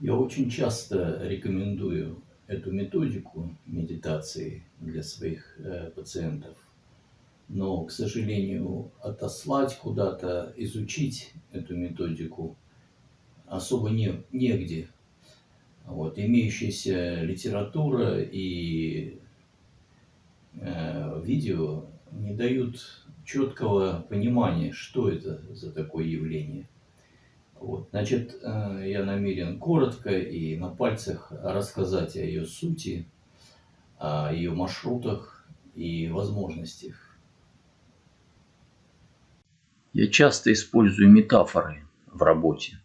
Я очень часто рекомендую эту методику медитации для своих э, пациентов, но, к сожалению, отослать куда-то, изучить эту методику особо не, негде. Вот, имеющаяся литература и э, видео не дают четкого понимания, что это за такое явление. Вот, значит, э, я намерен коротко и на пальцах рассказать о ее сути, о ее маршрутах и возможностях. Я часто использую метафоры в работе.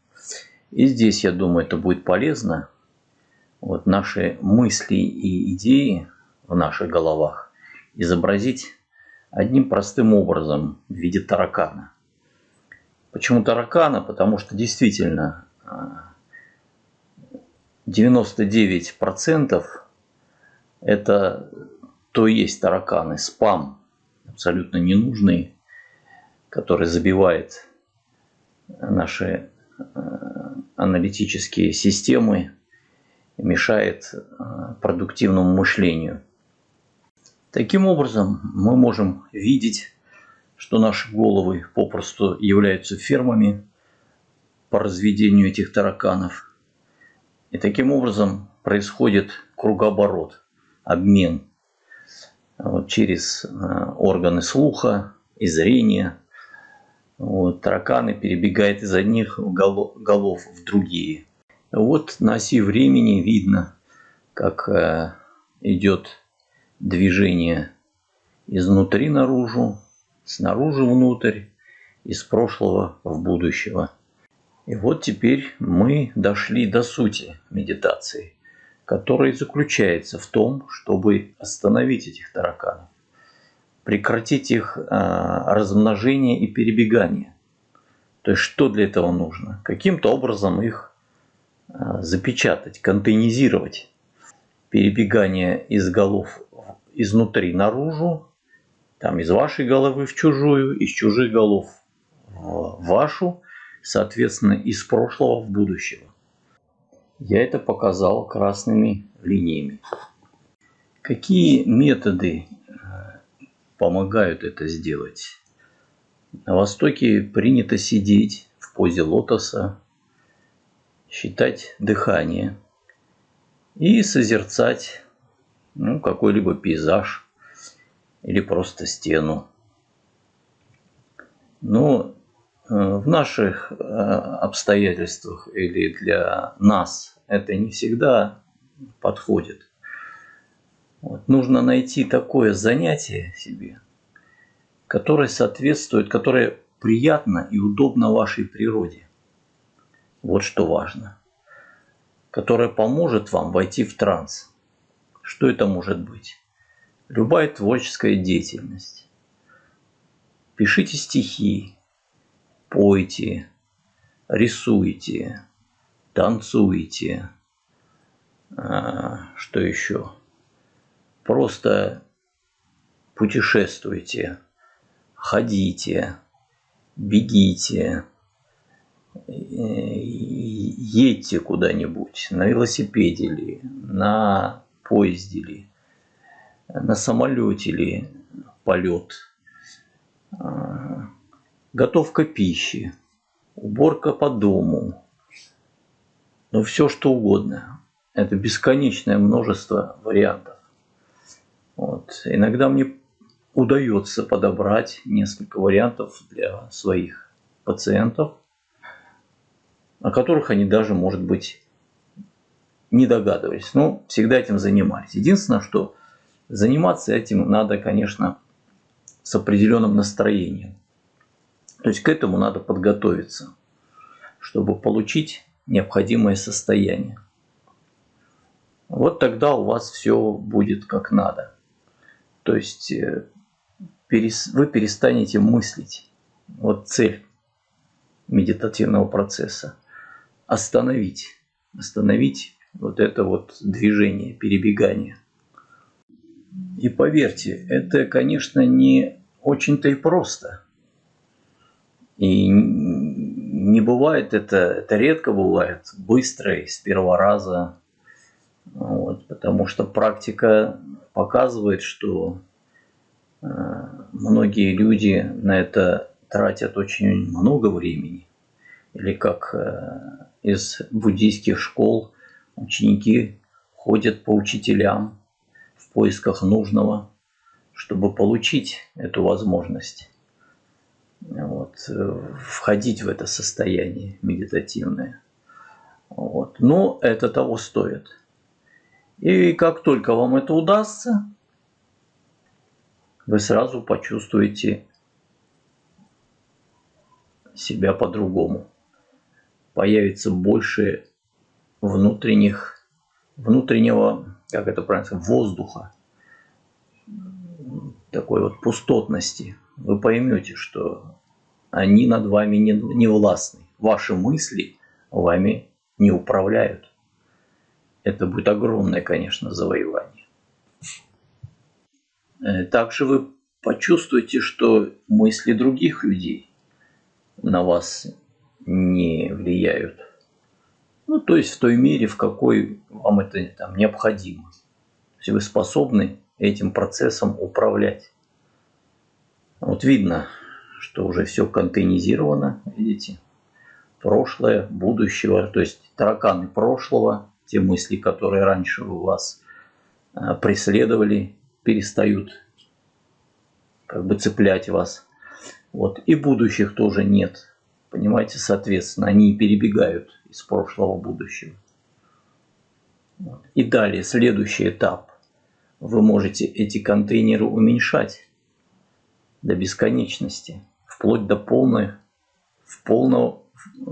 И здесь, я думаю, это будет полезно. Вот наши мысли и идеи в наших головах изобразить одним простым образом в виде таракана. Почему таракана? Потому что действительно 99% это то есть тараканы, спам, абсолютно ненужный, который забивает наши э, аналитические системы, мешает э, продуктивному мышлению. Таким образом, мы можем видеть, что наши головы попросту являются фермами по разведению этих тараканов. И таким образом происходит кругооборот, обмен вот, через э, органы слуха и зрения. Вот, тараканы перебегают из одних голов в другие. Вот на оси времени видно, как э, идет движение изнутри наружу, снаружи внутрь, из прошлого в будущего. И вот теперь мы дошли до сути медитации, которая заключается в том, чтобы остановить этих тараканов, прекратить их а, размножение и перебегание. То есть что для этого нужно? Каким-то образом их а, запечатать, контейнизировать. Перебегание из голов изнутри наружу, там из вашей головы в чужую, из чужих голов в вашу, соответственно, из прошлого в будущего. Я это показал красными линиями. Какие методы э, помогают это сделать? На Востоке принято сидеть в позе лотоса, считать дыхание и созерцать ну, какой-либо пейзаж или просто стену. Но э, в наших э, обстоятельствах или для нас это не всегда подходит. Вот. Нужно найти такое занятие себе, которое соответствует, которое приятно и удобно вашей природе. Вот что важно. Которое поможет вам войти в транс. Что это может быть? Любая творческая деятельность. Пишите стихи, пойте, рисуйте, танцуйте. А, что еще? Просто путешествуйте, ходите, бегите, едьте куда-нибудь на велосипеде или на поезде ли, на самолете ли полет, а, готовка пищи, уборка по дому, ну все что угодно. Это бесконечное множество вариантов. Вот. Иногда мне удается подобрать несколько вариантов для своих пациентов, о которых они даже, может быть, не догадывались. Но всегда этим занимались. Единственное, что заниматься этим надо, конечно, с определенным настроением. То есть к этому надо подготовиться, чтобы получить необходимое состояние. Вот тогда у вас все будет как надо. То есть э, вы перестанете мыслить. Вот цель медитативного процесса. Остановить. Остановить вот это вот движение, перебегание. И поверьте, это, конечно, не очень-то и просто. И не бывает это, это редко бывает быстро и с первого раза. Вот, потому что практика показывает, что э, многие люди на это тратят очень много времени. Или как э, из буддийских школ ученики ходят по учителям в поисках нужного, чтобы получить эту возможность вот, э, входить в это состояние медитативное. Вот. Но это того стоит. И как только вам это удастся, вы сразу почувствуете себя по-другому. Появится больше внутренних, внутреннего, как это правильно сказать, воздуха, такой вот пустотности. Вы поймете, что они над вами не, не властны. Ваши мысли вами не управляют. Это будет огромное, конечно, завоевание. Э, также вы почувствуете, что мысли других людей на вас не влияют. Ну, то есть в той мере, в какой вам это там, необходимо. Если вы способны этим процессом управлять. Вот видно, что уже все контейнизировано, видите, прошлое, будущего, то есть тараканы прошлого, те мысли, которые раньше у вас а, преследовали, перестают как бы цеплять вас. Вот. И будущих тоже нет. Понимаете, соответственно, они перебегают из прошлого в будущее. И далее, следующий этап. Вы можете эти контейнеры уменьшать до бесконечности, вплоть до полной, в полного,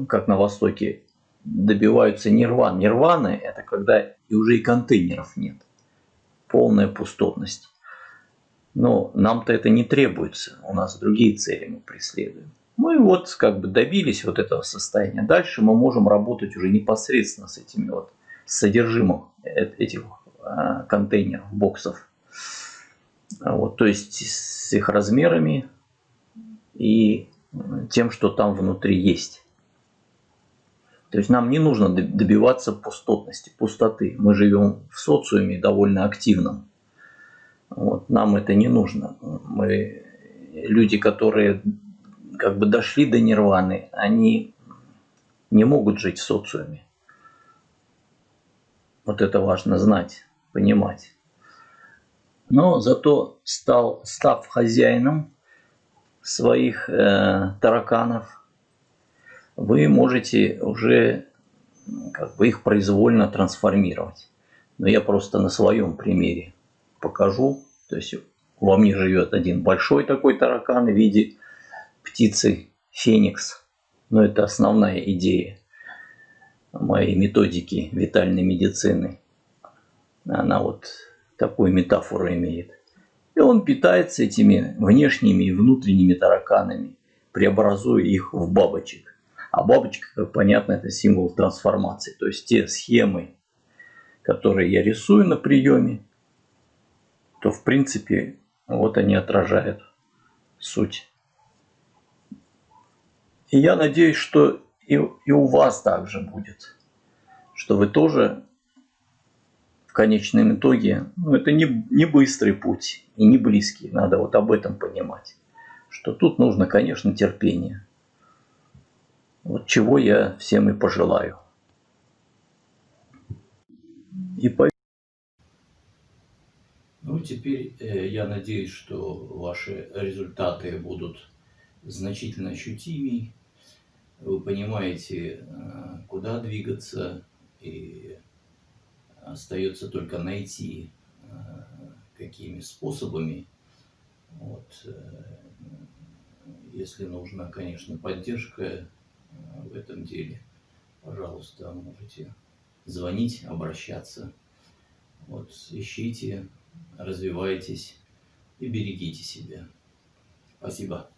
как на Востоке, добиваются нирван. Нирваны – это когда и уже и контейнеров нет. Полная пустотность. Но нам-то это не требуется. У нас другие цели мы преследуем. Мы вот как бы добились вот этого состояния. Дальше мы можем работать уже непосредственно с этими вот содержимым этих а, контейнеров, боксов. Вот, то есть с их размерами и тем, что там внутри есть. То есть нам не нужно добиваться пустотности, пустоты. Мы живем в социуме довольно активном. Вот, нам это не нужно. Мы люди, которые как бы дошли до нирваны, они не могут жить в социуме. Вот это важно знать, понимать. Но зато стал, став хозяином своих э, тараканов, вы можете уже как бы их произвольно трансформировать. Но я просто на своем примере покажу. То есть во мне живет один большой такой таракан в виде птицы феникс. Но это основная идея моей методики витальной медицины. Она вот такую метафору имеет. И он питается этими внешними и внутренними тараканами, преобразуя их в бабочек. А бабочка, как понятно, это символ трансформации. То есть те схемы, которые я рисую на приеме, то в принципе вот они отражают суть. И я надеюсь, что и, и у вас также будет, что вы тоже в конечном итоге, ну это не, не быстрый путь и не близкий, надо вот об этом понимать, что тут нужно, конечно, терпение. Вот чего я всем и пожелаю. И по ну, теперь э, я надеюсь, что ваши результаты будут значительно ощутимее. Вы понимаете, э, куда двигаться, и остается только найти, э, какими способами. Вот. Э, если нужна, конечно, поддержка в этом деле, пожалуйста, можете звонить, обращаться. Вот, ищите развивайтесь и берегите себя. Спасибо.